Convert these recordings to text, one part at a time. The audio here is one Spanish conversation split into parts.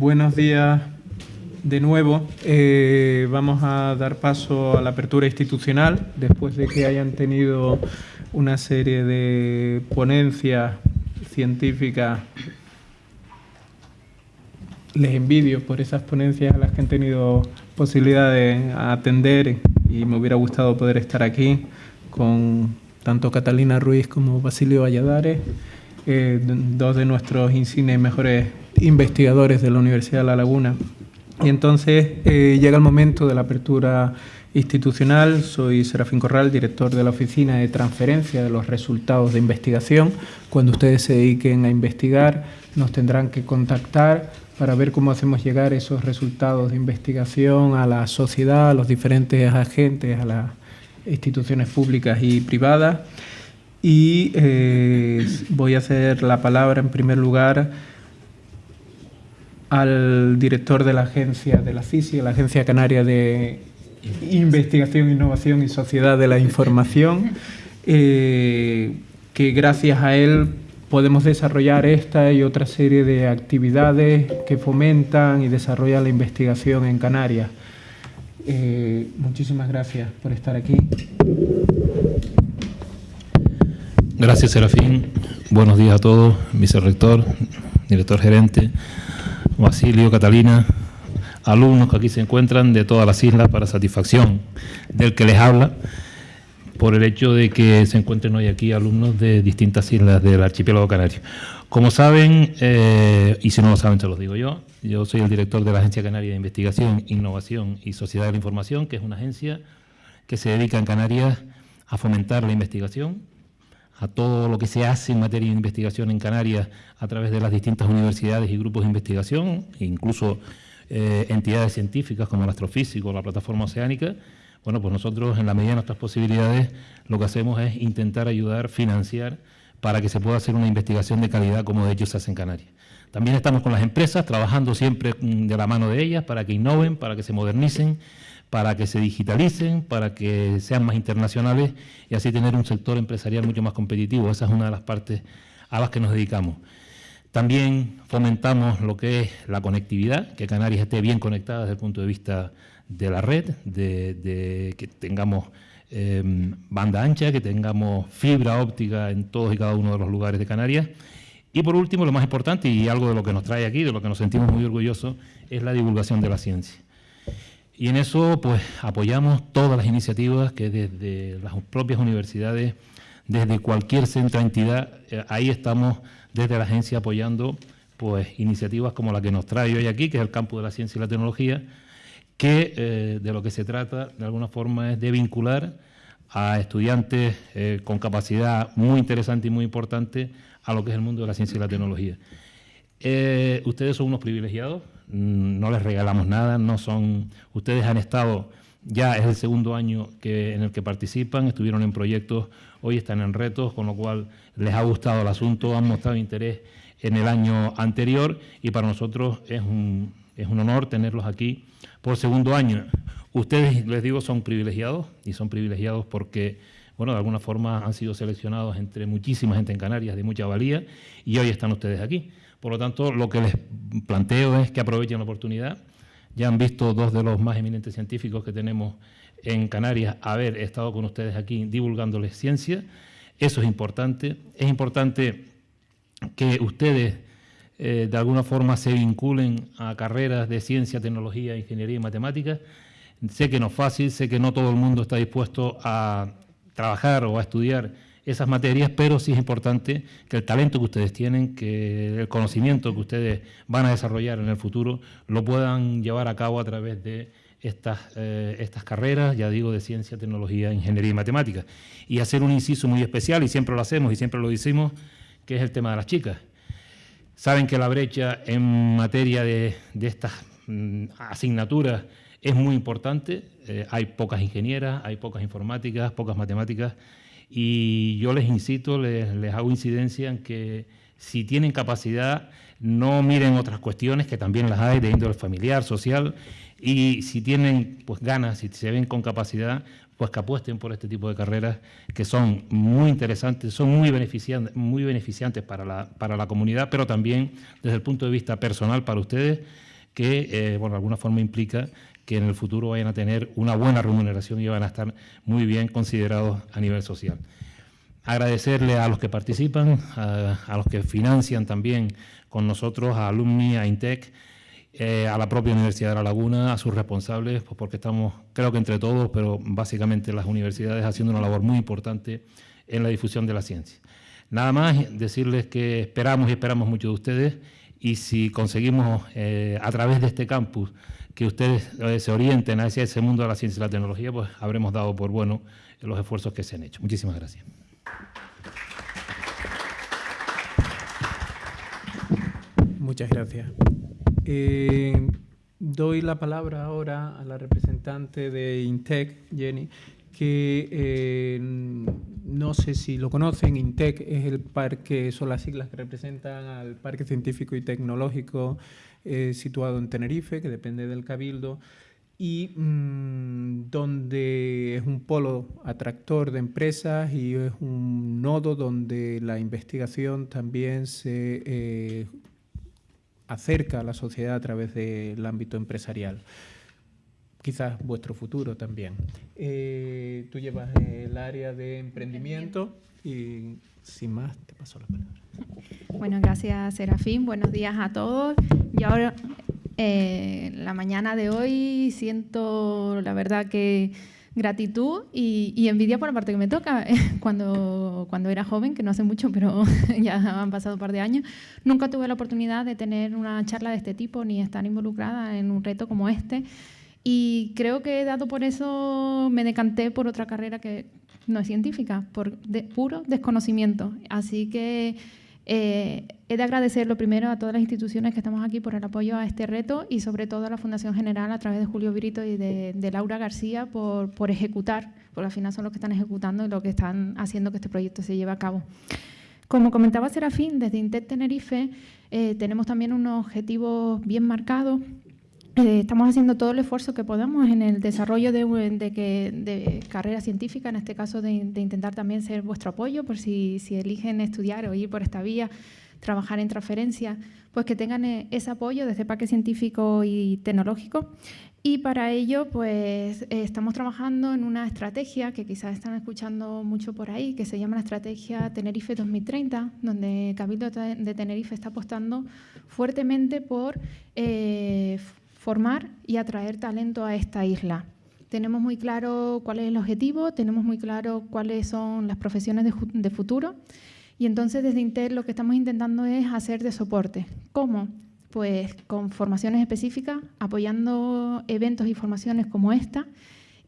buenos días de nuevo. Eh, vamos a dar paso a la apertura institucional después de que hayan tenido una serie de ponencias científicas. Les envidio por esas ponencias a las que han tenido posibilidad de atender y me hubiera gustado poder estar aquí con tanto Catalina Ruiz como Basilio Valladares, eh, dos de nuestros insignes mejores investigadores de la Universidad de La Laguna. Y entonces eh, llega el momento de la apertura institucional. Soy Serafín Corral, director de la Oficina de Transferencia de los Resultados de Investigación. Cuando ustedes se dediquen a investigar, nos tendrán que contactar para ver cómo hacemos llegar esos resultados de investigación a la sociedad, a los diferentes agentes, a las instituciones públicas y privadas. Y eh, voy a hacer la palabra en primer lugar al director de la agencia de la FISI, la Agencia Canaria de Investigación, Innovación y Sociedad de la Información, eh, que gracias a él podemos desarrollar esta y otra serie de actividades que fomentan y desarrollan la investigación en Canarias. Eh, muchísimas gracias por estar aquí. Gracias, Serafín. Buenos días a todos, vicerrector, director gerente, Basilio, Catalina, alumnos que aquí se encuentran de todas las islas para satisfacción del que les habla, por el hecho de que se encuentren hoy aquí alumnos de distintas islas del archipiélago canario. Como saben, eh, y si no lo saben, se los digo yo, yo soy el director de la Agencia Canaria de Investigación, Innovación y Sociedad de la Información, que es una agencia que se dedica en Canarias a fomentar la investigación, a todo lo que se hace en materia de investigación en Canarias a través de las distintas universidades y grupos de investigación, incluso eh, entidades científicas como el astrofísico, la plataforma oceánica. Bueno, pues nosotros en la medida de nuestras posibilidades lo que hacemos es intentar ayudar, financiar para que se pueda hacer una investigación de calidad como de hecho se hace en Canarias. También estamos con las empresas, trabajando siempre mm, de la mano de ellas para que innoven, para que se modernicen, para que se digitalicen, para que sean más internacionales y así tener un sector empresarial mucho más competitivo. Esa es una de las partes a las que nos dedicamos. También fomentamos lo que es la conectividad, que Canarias esté bien conectada desde el punto de vista de la red, de, que tengamos em, banda ancha, que tengamos fibra óptica en todos y cada uno de los lugares de Canarias. Y por último, lo más importante y algo de lo que nos trae aquí, de lo que nos sentimos muy orgullosos, es la divulgación de la ciencia. Y en eso pues apoyamos todas las iniciativas que desde las propias universidades, desde cualquier centro entidad, eh, ahí estamos desde la agencia apoyando pues iniciativas como la que nos trae hoy aquí, que es el campo de la ciencia y la tecnología, que eh, de lo que se trata de alguna forma es de vincular a estudiantes eh, con capacidad muy interesante y muy importante a lo que es el mundo de la ciencia y la tecnología. Ustedes son unos privilegiados, no les regalamos nada, no son, ustedes han estado, ya es el segundo año que, en el que participan, estuvieron en proyectos, hoy están en retos, con lo cual les ha gustado el asunto, han mostrado interés en el año anterior y para nosotros es un, es un honor tenerlos aquí por segundo año. Ustedes, les digo, son privilegiados y son privilegiados porque, bueno, de alguna forma han sido seleccionados entre muchísima gente en Canarias de mucha valía y hoy están ustedes aquí. Por lo tanto, lo que les planteo es que aprovechen la oportunidad. Ya han visto dos de los más eminentes científicos que tenemos en Canarias haber estado con ustedes aquí divulgándoles ciencia. Eso es importante. Es importante que ustedes eh, de alguna forma se vinculen a carreras de ciencia, tecnología, ingeniería y matemáticas. Sé que no es fácil, sé que no todo el mundo está dispuesto a trabajar o a estudiar esas materias, pero sí es importante que el talento que ustedes tienen, que el conocimiento que ustedes van a desarrollar en el futuro, lo puedan llevar a cabo a través de estas, eh, estas carreras, ya digo, de ciencia, tecnología, ingeniería y matemáticas. Y hacer un inciso muy especial, y siempre lo hacemos y siempre lo decimos, que es el tema de las chicas. Saben que la brecha en materia de, estas mm, asignaturas es muy importante, eh, hay pocas ingenieras, hay pocas informáticas, pocas matemáticas, y yo les incito, les, hago incidencia en que si tienen capacidad, no miren otras cuestiones, que también las hay de índole familiar, social, y si tienen pues ganas, si se ven con capacidad, pues que apuesten por este tipo de carreras que son muy interesantes, son muy beneficiantes, muy beneficiantes para, la, para la comunidad, pero también desde el punto de vista personal para ustedes, que, eh, bueno, de alguna forma implica que en el futuro vayan a tener una buena remuneración y van a estar muy bien considerados a nivel social. Agradecerle a los que participan, a, los que financian también con nosotros, a Alumni, a INTEC, eh, a la propia Universidad de La Laguna, a sus responsables, pues porque estamos, creo que entre todos, pero básicamente las universidades haciendo una labor muy importante en la difusión de la ciencia. Nada más decirles que esperamos y esperamos mucho de ustedes y si conseguimos eh, a través de este campus que ustedes eh, se orienten hacia ese mundo de la ciencia y la tecnología, pues habremos dado por bueno los esfuerzos que se han hecho. Muchísimas gracias. Muchas gracias. Eh, doy la palabra ahora a la representante de INTEC, Jenny, que eh, no sé si lo conocen, INTEC es el parque, son las siglas que representan al Parque Científico y Tecnológico eh, situado en Tenerife, que depende del Cabildo, y mm, donde es un polo atractor de empresas y es un nodo donde la investigación también se eh, acerca a la sociedad a través del ámbito empresarial quizás vuestro futuro también. Eh, tú llevas el área de emprendimiento y sin más te paso la palabra. Bueno, gracias Serafín, buenos días a todos. Yo ahora, eh, la mañana de hoy siento la verdad que gratitud y, envidia por la parte que me toca. Cuando, cuando era joven, que no hace mucho, pero ya han pasado un par de años, nunca tuve la oportunidad de tener una charla de este tipo ni estar involucrada en un reto como este. Y creo que dado por eso me decanté por otra carrera que no es científica, por puro desconocimiento. Así que eh, he de agradecer lo primero a todas las instituciones que estamos aquí por el apoyo a este reto y sobre todo a la Fundación General a través de Julio Virito y de, Laura García por, por, ejecutar, porque al final son los que están ejecutando y los que están haciendo que este proyecto se lleve a cabo. Como comentaba Serafín, desde INTET Tenerife eh, tenemos también unos objetivos bien marcados eh, estamos haciendo todo el esfuerzo que podamos en el desarrollo de, de, carrera científica, en este caso de, intentar también ser vuestro apoyo por si, eligen estudiar o ir por esta vía, trabajar en transferencia, pues que tengan eh, ese apoyo desde Parque Científico y Tecnológico. Y para ello, pues eh, estamos trabajando en una estrategia que quizás están escuchando mucho por ahí, que se llama la Estrategia Tenerife 2030, donde Cabildo de Tenerife está apostando fuertemente por formar y atraer talento a esta isla. Tenemos muy claro cuál es el objetivo, tenemos muy claro cuáles son las profesiones de, futuro y entonces desde Intel lo que estamos intentando es hacer de soporte. ¿Cómo? Pues con formaciones específicas, apoyando eventos y formaciones como esta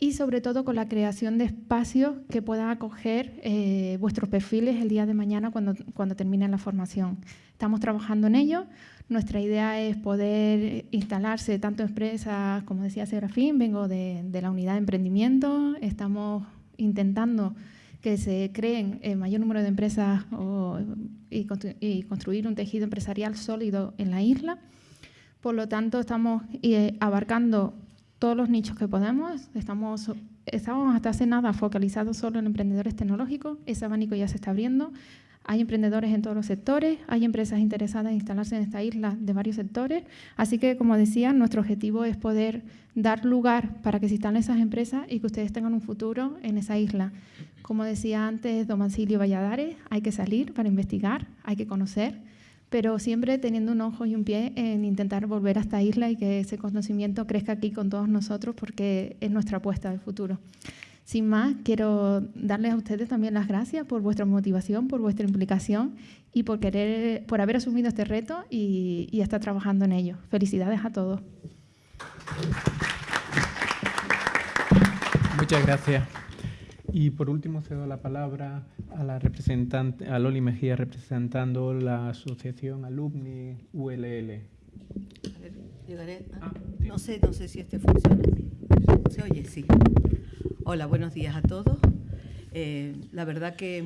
y sobre todo con la creación de espacios que puedan acoger eh, vuestros perfiles el día de mañana cuando, cuando terminen la formación. Estamos trabajando en ello. Nuestra idea es poder instalarse tanto empresas, como decía Serafín, vengo de, la unidad de emprendimiento, estamos intentando que se creen el mayor número de empresas y, y, construir un tejido empresarial sólido en la isla. Por lo tanto, estamos eh, abarcando todos los nichos que podemos. Estamos, estábamos hasta hace nada focalizados solo en emprendedores tecnológicos. Ese abanico ya se está abriendo. Hay emprendedores en todos los sectores, hay empresas interesadas en instalarse en esta isla de varios sectores. Así que, como decía, nuestro objetivo es poder dar lugar para que se instalen esas empresas y que ustedes tengan un futuro en esa isla. Como decía antes Domancilio Valladares, hay que salir para investigar, hay que conocer pero siempre teniendo un ojo y un pie en intentar volver a esta isla y que ese conocimiento crezca aquí con todos nosotros porque es nuestra apuesta del futuro. Sin más, quiero darles a ustedes también las gracias por vuestra motivación, por vuestra implicación y por, querer, por haber asumido este reto y, y estar trabajando en ello. Felicidades a todos. Muchas gracias. Y por último cedo la palabra a la representante, a Loli Mejía representando la asociación Alumni ULL. A ver, llegaré. Ah, no sé, no sé si este funciona. ¿Se oye? Sí. Hola, buenos días a todos. Eh, la verdad que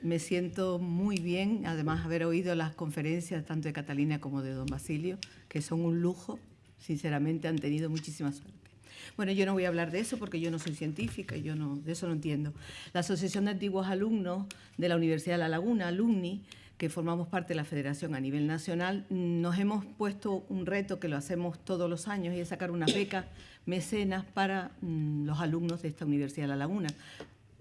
me siento muy bien, además haber oído las conferencias tanto de Catalina como de don Basilio, que son un lujo, sinceramente han tenido muchísima suerte. Bueno, yo no voy a hablar de eso porque yo no soy científica y yo no, de eso no entiendo. La Asociación de Antiguos Alumnos de la Universidad de La Laguna, Alumni, que formamos parte de la federación a nivel nacional, nos hemos puesto un reto que lo hacemos todos los años y es sacar unas becas mecenas para mm, los alumnos de esta Universidad de La Laguna,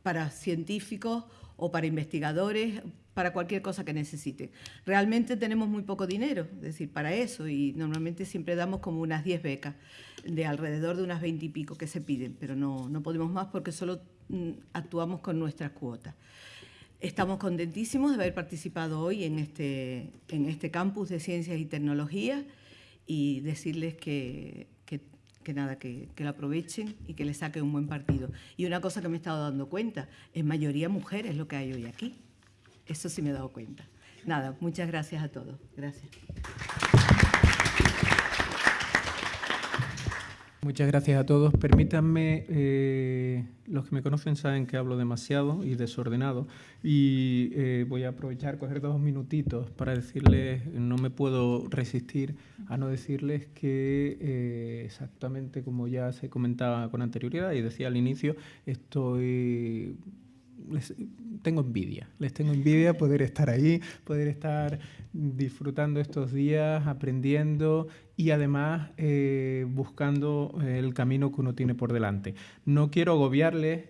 para científicos o para investigadores, para cualquier cosa que necesiten. Realmente tenemos muy poco dinero, es decir, para eso, y normalmente siempre damos como unas 10 becas, de alrededor de unas 20 y pico que se piden, pero no, no podemos más porque solo mm, actuamos con nuestras cuotas. Estamos contentísimos de haber participado hoy en este, en este campus de ciencias y tecnología y decirles que, que, nada, que, que, lo aprovechen y que le saquen un buen partido. Y una cosa que me he estado dando cuenta, en mayoría mujeres lo que hay hoy aquí. Eso sí me he dado cuenta. Nada, muchas gracias a todos. Gracias. Muchas gracias a todos. Permítanme, eh, los que me conocen saben que hablo demasiado y desordenado y eh, voy a aprovechar, coger dos minutitos para decirles, no me puedo resistir a no decirles que eh, exactamente como ya se comentaba con anterioridad y decía al inicio, estoy les tengo envidia, les tengo envidia poder estar ahí, poder estar disfrutando estos días, aprendiendo y además eh, buscando el camino que uno tiene por delante. No quiero agobiarles,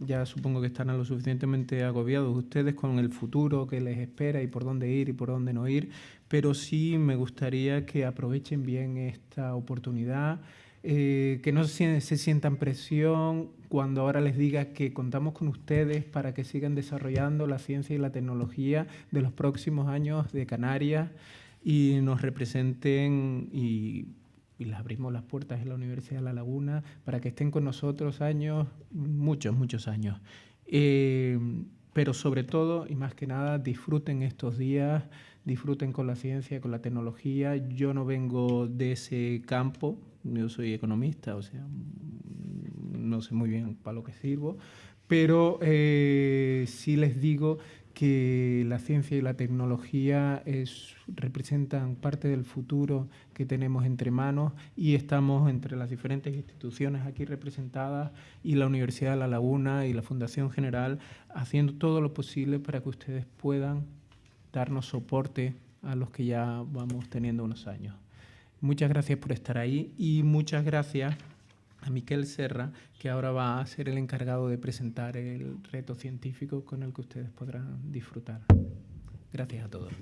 ya supongo que están lo suficientemente agobiados ustedes con el futuro que les espera y por dónde ir y por dónde no ir, pero sí me gustaría que aprovechen bien esta oportunidad. Eh, que no se, sientan presión cuando ahora les diga que contamos con ustedes para que sigan desarrollando la ciencia y la tecnología de los próximos años de Canarias y nos representen y, les abrimos las puertas en la Universidad de La Laguna para que estén con nosotros años, muchos, muchos años. Eh, pero sobre todo y más que nada disfruten estos días, disfruten con la ciencia, con la tecnología. Yo no vengo de ese campo, yo soy economista, o sea, no sé muy bien para lo que sirvo, pero eh, sí les digo que la ciencia y la tecnología es, representan parte del futuro que tenemos entre manos y estamos entre las diferentes instituciones aquí representadas y la Universidad de La Laguna y la Fundación General haciendo todo lo posible para que ustedes puedan darnos soporte a los que ya vamos teniendo unos años. Muchas gracias por estar ahí y muchas gracias a Miquel Serra, que ahora va a ser el encargado de presentar el reto científico con el que ustedes podrán disfrutar. Gracias a todos.